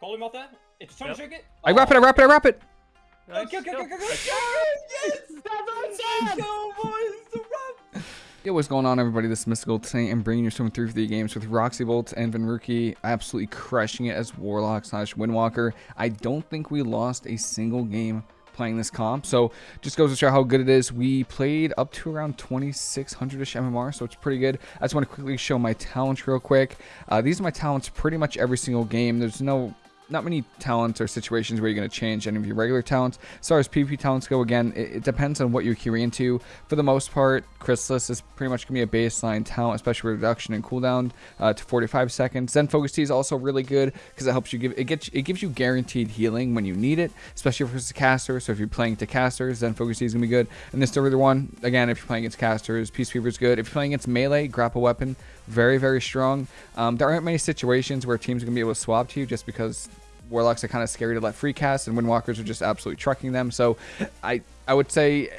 Call him off that. It's trying Yep. to trick it. I wrap it, I wrap it, I wrap it. Go, Nice, go, go, go. go, go, go. Yes! Let's go, boys. It's a wrap. Yo, what's going on, everybody? This is Mystical. Today I'm bringing you some 3 for 3 games with Roxy Bolt and Venruki absolutely crushing it as Warlock slash Windwalker. I don't think we lost a single game playing this comp, so just goes to show how good it is. We played up to around 2600-ish MMR, so it's pretty good. I just want to quickly show my talents real quick. Uh, these are my talents pretty much every single game. There's no not many talents or situations where you're going to change any of your regular talents. As far as PvP talents go, again, it, it depends on what you're queuing into. For the most part, Chrysalis is pretty much going to be a baseline talent, especially with reduction in cooldown uh, to 45 seconds. Then Focus Tea is also really good because it helps you give it gets it gives you guaranteed healing when you need it, especially if it's a caster. So if you're playing to casters, then Focus Tea is going to be good. And this other one, again, if you're playing against casters, Peace is good. If you're playing against melee, grapple weapon, very very strong. Um, there aren't many situations where teams are going to be able to swap to you just because warlocks are kind of scary to let free cast and windwalkers are just absolutely trucking them. So i i would say uh,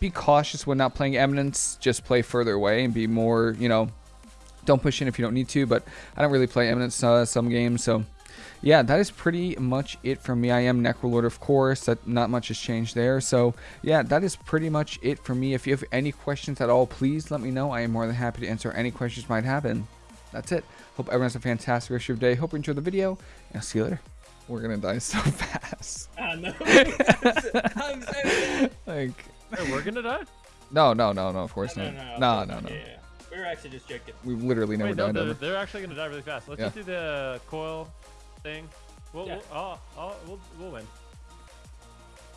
be cautious when not playing eminence. Just play further away and be more you know don't push in if you don't need to but i don't really play eminence uh, some games so yeah that is pretty much it for me. I am necrolord of course. That not much has changed there. So yeah that is pretty much it for me. If you have any questions at all please let me know. I am more than happy to answer any questions might have and that's it. Hope everyone has a fantastic rest of your day. Hope you enjoyed the video and i'll see you later we're gonna die so fast. I know. I'm saying Like, Hey, we're gonna die? no, no, no, no. Of course No, not. no, No, no. no, no. Yeah, we were actually just joking. We've literally never Wait, no, died they're, ever. they're actually gonna die really fast. Let's Yeah. just do the coil thing. We'll, Yeah. we'll, oh, oh, we'll, we'll win.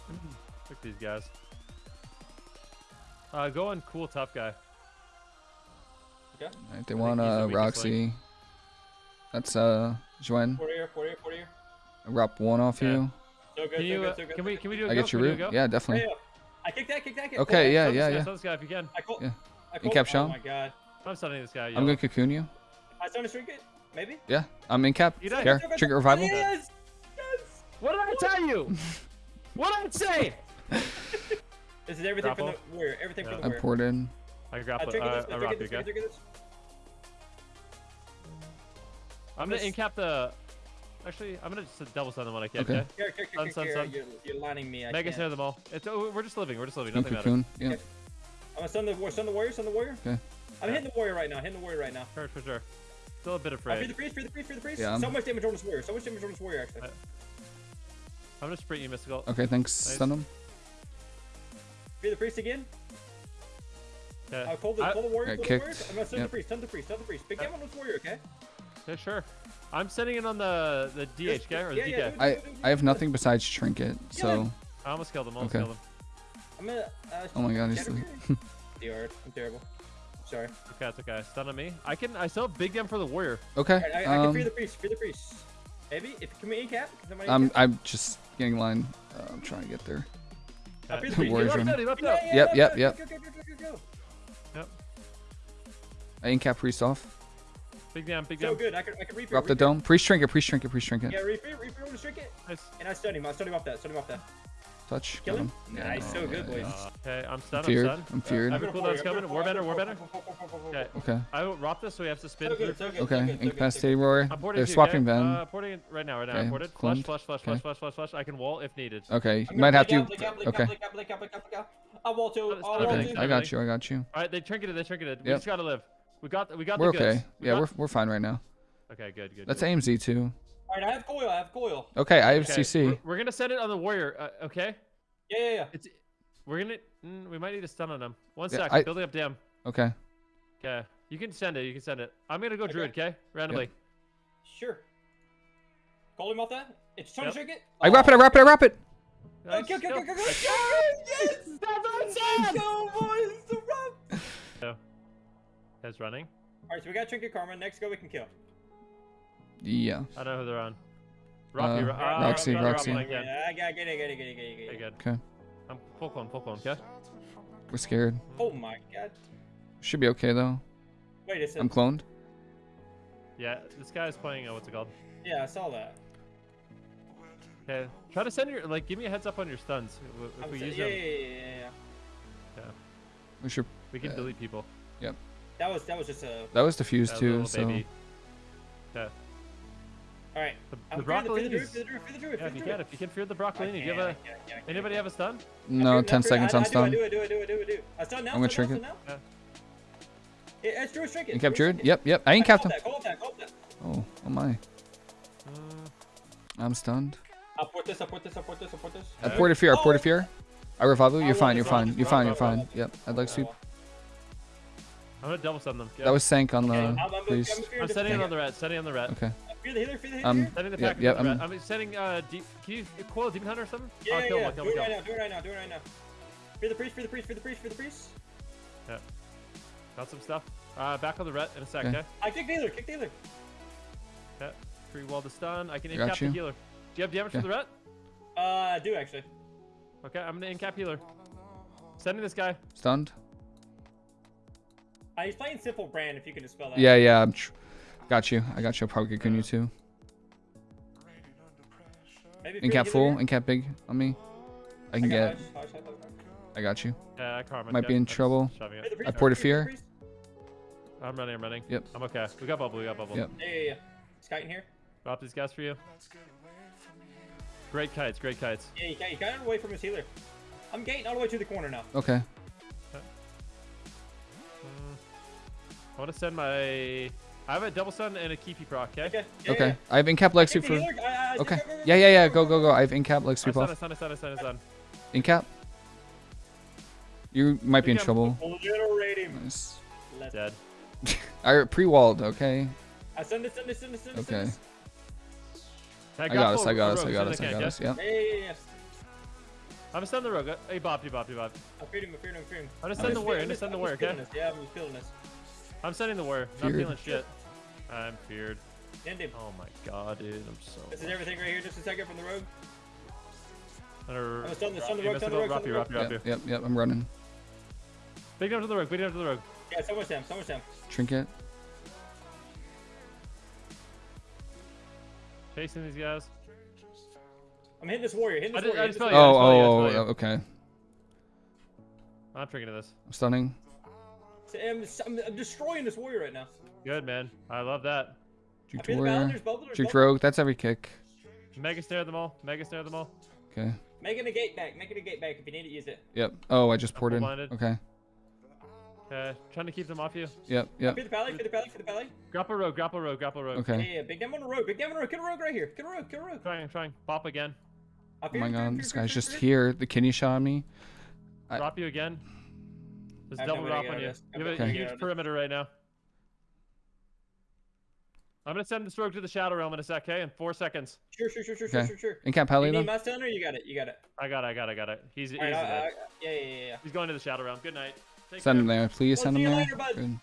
Pick these guys. Uh, go on cool tough guy. Okay. Right, they I want think he's the uh, weakest Roxy. That's uh, Juen. Four here, four here, four here. Rop one off Yeah. you. So good, Can you? so Uh, good, so good. can we? Can we do? A I go? get your root. do a go? Yeah, Yeah, definitely. I kicked that, kick that, kick Okay, yeah, yeah, yeah. stun this guy if you can. I call, Yeah. I call, In cap Oh my god. I'm stunning this guy. I'm gonna cocoon you. I stun a trinket? Maybe? Yeah, I'm in cap. You died. Here, trigger revival. Yes! Yes! What did I tell you? what did I say? This is everything Grapple? for the warrior. Everything Yeah. for the warrior. I warrior. poured in. I I grapple. trigger Uh, this, I I rock trigger you, this, I okay? trigger this. I'm gonna This- incap the. Actually, I'm gonna just double stun them when I can. Okay. Okay. Here, here, Stun, here, stun, here, stun. You're, you're lining me. I Mega can't. them all. It's oh, we're just living. We're just living. I'm Nothing matters. cocoon. Yeah. I'm gonna stun the warrior, stun the warrior, stun the warrior. Okay. I'm hitting the warrior right now, hitting the warrior right now. Sure, sure, sure. Still a bit Uh, free the priest, free the priest, free the priest. Yeah, I'm- So much damage on this warrior, so much damage on this warrior actually. Uh, I'm gonna sprint you, mystical. Okay, thanks. Nice. Stun him. Free the priest again. Okay. Uh, call the, I- call the warrior, Got call the warrior. I'm gonna stun Yep. the priest, stun the priest, stun the priest. Big Uh, damage on this warrior, okay? Yeah, sure. I'm sending it on the the DH guy or the Yeah, DK. yeah, do it, I do it, do it, do I have nothing besides trinket. So I almost killed him. Almost Okay. killed him. I'm gonna. Uh, Oh my God, he's Shadow sleep- DR, I'm terrible. Sorry. Okay, it's okay. Stun on me. I can. I still have big damn for the warrior. okay. Alright, I, I can free Um, the priest, free the priest. Maybe if can we in cap? Can somebody I'm cap? I'm just getting line. Uh, I'm trying to get there. Free the Okay. priest. Warrior's Go, run. Left out, he left go, out. yeah, Yep, yeah, yep, go, yep. Go, go, go, go, go, go. I in cap priest off. Big damn. Big So good. I can I can refill. Drop the refill. dome. Priest trinket. Priest trinket. Priest trinket. Yeah, refill, refill on the trinket. Nice. And I stun him. I stun him off that. Stun him off that. Touch. Kill Got him. Yeah, Nice, so good, boys. Uh, okay, I'm I'm stunned. I'm stunned. I'm feared. I have a cooldown's coming. Warbender, warbender. Okay. Okay. I will rock this, so we have to spin. So through good, so first. good. Okay. so good, so good, so Incapacitated good. warrior. I'm porting They're to you, swapping okay? Ven. Uh, porting it right now, right now. Okay, I'm ported. Flush, cloned. flush, flush, Okay. flush, flush, flush, flush. I can wall if needed. Okay. You I'm might gonna have blink to. out, blink out, blink out, Okay. I wall to. I wall stun, Okay. I got you. I got you. All right, they trinketed. They trinketed. We just gotta live. We got. We got We're the goods. okay. We Yeah, got- we're we're fine right now. Okay, good, good. That's good. AMZ too. Alright, I have coil. I have coil. Okay, I have Okay, CC. We're, we're gonna send it on the warrior. Uh, okay. Yeah, yeah, yeah. It's. We're gonna. Mm, we might need a stun on him. One Yeah, sec. I- Building up dam. Okay. Okay. You can send it. You can send it. I'm gonna go Okay. druid. Okay. Randomly. Sure. Call him off that. It's trying Yep. to trinket. I wrap it. I wrap it. I wrap it. Nice. Yes! Let's go, boys. It's a wrap. Guys running. Alright, so we got trinket karma. Next go we can kill. Yeah. I know who they're on. Rocky. Uh, Ro- ah, Roxy, Rocky, Roxy. Rocky, yeah. Yeah, I got get it, get it, get it, get it, get Okay, it. good. Okay. I'm full clone, full clone. Okay. We're scared. Oh my god. Should be okay though. Wait a second. I'm cloned. Yeah, this guy's playing. Uh, what's it called? Yeah, I saw that. Okay. Try to send your like. Give me a heads up on your stuns. If- If I'm we use yeah, them, yeah, yeah, yeah, yeah. We should. we can uh, delete people. That was that was just a. That was diffused That too. little So baby. Okay. All right. The, I'm the fearing the, fear the druid, Broccolinis. fear the druid, fear the druid, Yeah, if you can, if you can fear the Broccolini, do you have can't, a? I can't, I can't, I Anybody can't. have a stun? No, I'm 10 fearing- seconds I, on I, stun. I do, I do, I do, I do, I do. I stun now. I'm gonna stun trick now, it. Yeah, it's Druid Trinket. You kept Druid Druid? Yep, yep. I ain't Call capped him. that, Call that, call that. Oh, oh my. Uh, I'm stunned. I'll port this, I'll port this, I'll port this, I'll port this. I ported fear, I ported Oh. fear. I revive you. You're fine, you're fine, you're fine, you're fine. Yep, I'd like sweep. I'm gonna double stun them. Yeah. That was Sank on Okay, the I'm, I'm, I'm. I'm I'm setting it on the red. Setting on the red. Okay. Fear the healer, fear the healer. Um, here. Setting the Yep, package yep, on the I'm- red. I'm setting uh deep. Can you coil demon hunter or something? Yeah, oh, yeah, kill yeah. him, kill Do him, it right now, do it right now, do it right now. Fear the priest, fear the priest, fear the priest, fear the priest. Yeah. Got some stuff. Uh, back on the ret in a sec. Okay. Okay. I kick the healer, kick the healer. Okay. Free wall the stun. I can incap the healer. Do you have damage Okay. for the ret? Uh, I do actually. Okay, I'm gonna incap healer. Sending this guy. Stunned. Uh, he's playing simple brand. If you can dispel that. Yeah, yeah. I'm tr- got you. I got you. I'll probably get you too. Maybe fear Incap full. here. Incap big on me. I I can got get. Hush, hush. I got you. Yeah, I karma. Might be in trouble. Fear the priest, I ported a fear. I'm running. I'm running. Yep. I'm okay. We got bubble. We got bubble. Yep. Yeah, yeah, yeah. Skyting here. Drop these guys for you. Great kites. Great kites. Yeah, you got, you got away from his healer. I'm gating all the way to the corner now. Okay. I want to send my. I have a double stun and a keepy proc. Okay. Okay. Yeah, Okay. Yeah, I have incap leg sweep for. healer, uh, uh, Okay. go, go, go, Yeah, yeah, yeah. Go, go, go. I have incap leg I sweep stun. I off. stun. Stun. Stun. Stun. Incap. You might be in Incap. trouble. Obliterate. Nice. Let's Dead. I pre-walled. Okay. I send this, send this, send this, send this. send Okay. this. I got us. I got us. I got us. I got us. Yeah. I'm gonna stun the rogue. Hey, Bob, you Bob, you Bob. I feared him, I feared him, I feared him. I'm gonna I'm send the warrior. I'm gonna send the warrior. Okay. Yeah, I'm just feeling this. I'm sending the warrior. Not Feared. feeling shit. I'm feared. End him. Oh my god, dude. I'm so. This is everything right here. Just a second from the rogue. Under... Oh, stun the- stun the rogue, stun the rogue, stun the drop you. Yep. Yep. Yep. I'm running. Big down to the rogue. Big down to the rogue. Yeah, so much Sam, so much Sam. Trinket. Chasing these guys. I'm hitting this warrior, hitting this I warrior. just hitting felt this oh, you, I Oh, just felt you, oh, oh, okay. I'm tricking this. I'm stunning. Warrior. I'm, I'm, I'm destroying this warrior right now. Good man. I love that. I Juked warrior. balance, there's bubble, there's Juked rogue. That's every kick. Mega snare them all. Mega snare them all. Okay. Make it a gate back, make it a gate back. If you need to use it. Yep. Oh, I just ported. blinded. Okay. Okay. Trying to keep them off you. Yep. Yep. Feed the pally, feed the pally, feed the pally. Grapple rogue. Grapple rogue. Grapple rogue. Okay. yeah, big damn on the rogue, big damn on the rogue. Kill a rogue right here. Kill a rogue, kill a rogue. Trying. Trying. Pop again. Oh my him, fear him, god, this guy's just here. The kidney shot me. I- Drop you again. Just I have no double drop on you. of You have have a no way to get huge out of this. perimeter right now. I'm gonna send this rogue to the shadow realm in a sec, okay? In four seconds. Sure, sure, sure, sure, sure, Okay. sure, sure. Incap You Heli need though. my stun or you got it? You got it. I got it. I got it. I got it. He's, he's All right, I, I, yeah, yeah, yeah, yeah. He's going to the shadow realm. Good night. Take Send care. him there. Please We'll send see him you there. later, bud. Good.